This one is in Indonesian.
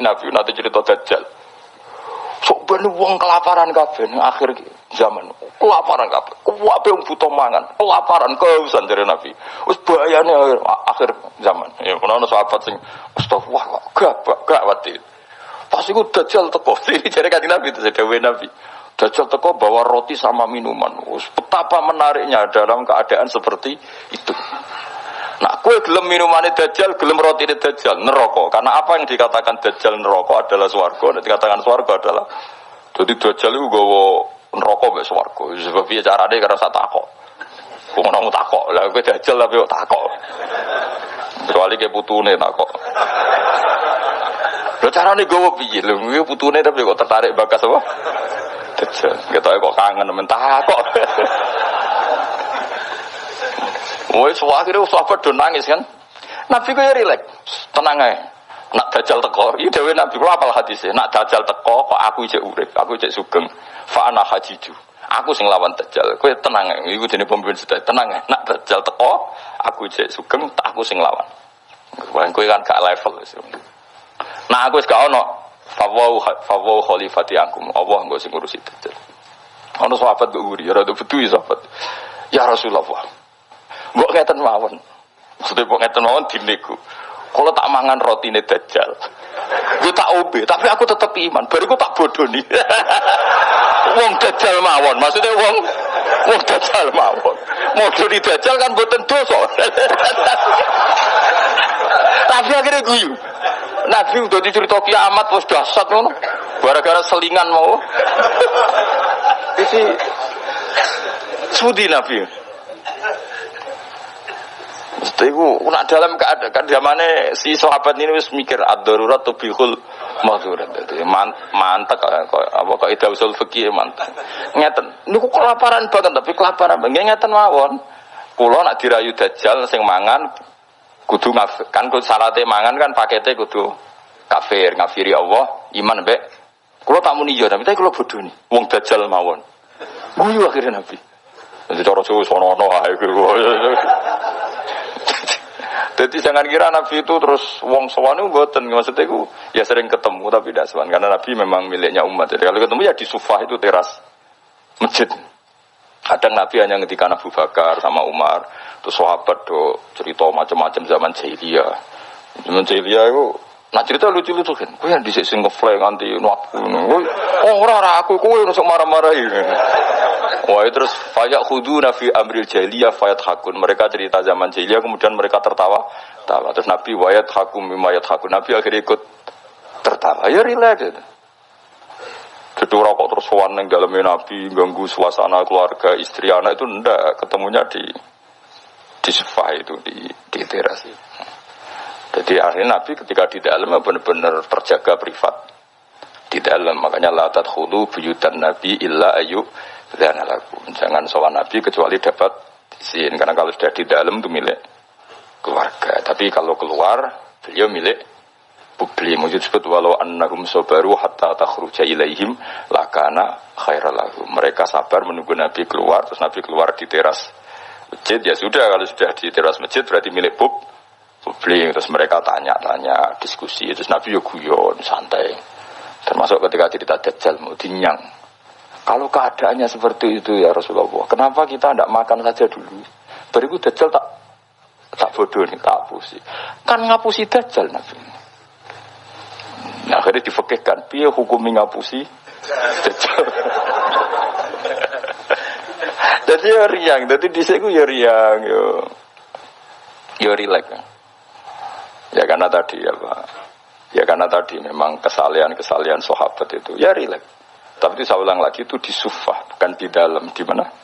Nabi nanti cerita dajjal. Sok ben wong kelaparan kabeh akhir zaman. Kelaparan kabeh. Kuwabe wong butuh mangan, kelaparan kehausan dari Nabi. Wis bahayane akhir zaman. Ya ono sahabat sing astagfirullah gak gak wati. Pas iku dajjal teko. Ini jare kanjeng Nabi itu sedawe Nabi. Dajjal teko bawa roti sama minuman. Us, betapa menariknya dalam keadaan seperti itu. Kue gelem minumannya dajjal, gelem roti ini dajjal, neraka. Karena apa yang dikatakan dajjal neraka adalah swarga, dan dikatakan swarga adalah jadi dajjal itu gawa neraka mbek swarga. Sebab piye carane karena saya takok. Wong ora takok, lah kowe dajjal tapi kok takok. Kecuali ke putune takok. Lho carane gawa piye? Lho kuwi putune tapi kok tertarik bakas apa? Dajjal. Ketoke kok kangen men takok. So akhirnya sahabat do nangis kan. Nabi ku ya rilek, tenang aja. Nak dajal teko, ini dewe Nabi ku apal hadisnya. Nak dajal teko, kok aku cek urip, aku cek sugeng. Fa'ana hajiju. Aku sing lawan dajal. Kowe tenang aja. Iku dene pemimpin sudah tenang aja. Nak dajal teko, aku cek sugeng, tak aku sing lawan. Kowe kan gak level. Nah aku gak ono. Fawau fawau khalifati angkum. Allah engko sing ngurusi dajal. Ono sahabat kok guri, ya rada betul sahabat. Ya Rasulullah. Mbok ngeten mawon. Maksudnya mbok ngeten mawon dinego. Kalau tak mangan roti ini dajjal. Gue tak obe, tapi aku tetap iman. Baru gue tak bodoh nih. wong dajjal mawon. Maksudnya wong wong dajjal mawon. Mau di dajjal kan boten dosa. tapi akhirnya guyu. Nabi udah dicerita kiamat terus dahsyat ngono. Gara-gara selingan mau. Isi Sudi Nabi. Itu, nak dalam keadaan zamannya si sahabat ini wis mikir ad-darurat tubihul mahdurat. Jadi man, mantek apa kok ida usul fikih mantek. Ngeten, niku kelaparan banget tapi kelaparan banget ngeten mawon. Kula nak dirayu dajjal sing mangan kudu ngaf, kan kudu syaratnya mangan kan paketnya kudu kafir, ngafiri Allah, iman mbek. Kula tak muni yo tapi kula bodoh nih. Wong dajjal mawon. Guyu akhirnya Nabi. Jadi cara suwe sono-ono ae Jadi jangan kira Nabi itu terus wong sowan itu boten maksudnya itu ya sering ketemu tapi tidak sowan karena Nabi memang miliknya umat. Jadi kalau ketemu ya di sufah itu teras masjid. Kadang Nabi hanya ketika Abu Bakar sama Umar, terus sahabat do cerita macam-macam zaman jahiliyah. Zaman jahiliyah itu Nah cerita lucu-lucu kan, gue yang disik sing ngefly nganti nuaku, oh ora aku, gue nusuk marah-marahi. Wah terus fayak khudu nafi amril jahiliyah fayat hakun. Mereka cerita zaman jahiliyah kemudian mereka tertawa. Tawa. Terus Nabi wayat hakum mimayat hakun. Nabi akhirnya ikut tertawa. Ya relax. Gitu. Jadi rokok terus sowan yang dalamnya Nabi ganggu suasana keluarga istri anak itu ndak ketemunya di di sofa itu di di teras itu. Jadi akhirnya Nabi ketika di dalam benar-benar terjaga privat. Di dalam makanya latat hulu buyutan Nabi illa ayu dan lagu jangan sowan Nabi kecuali dapat izin. Karena kalau sudah di dalam itu milik keluarga. Tapi kalau keluar beliau milik publik. Mujud sebut walau annahum sobaru hatta takhruja ilaihim lakana khairalahu mereka sabar menunggu Nabi keluar terus Nabi keluar di teras masjid. Ya sudah kalau sudah di teras masjid berarti milik pub publik terus mereka tanya-tanya diskusi terus Nabi yo guyon santai. Termasuk ketika cerita Dajjal mau dinyang. Kalau keadaannya seperti itu ya Rasulullah kenapa kita tidak makan saja dulu? Beriku Dajjal tak tak bodoh nih tak hapusi kan ngapusi Dajjal Nabi. Nah, akhirnya difekihkan piye hukum ngapusi Dajjal? Jadi ya riang jadi di sini ya riang yo. Yo rilek Ya karena tadi ya Pak. Ya karena tadi memang kesalian-kesalian sahabat itu ya rileks. Tapi itu saya ulang lagi itu di sufah bukan di dalam di mana?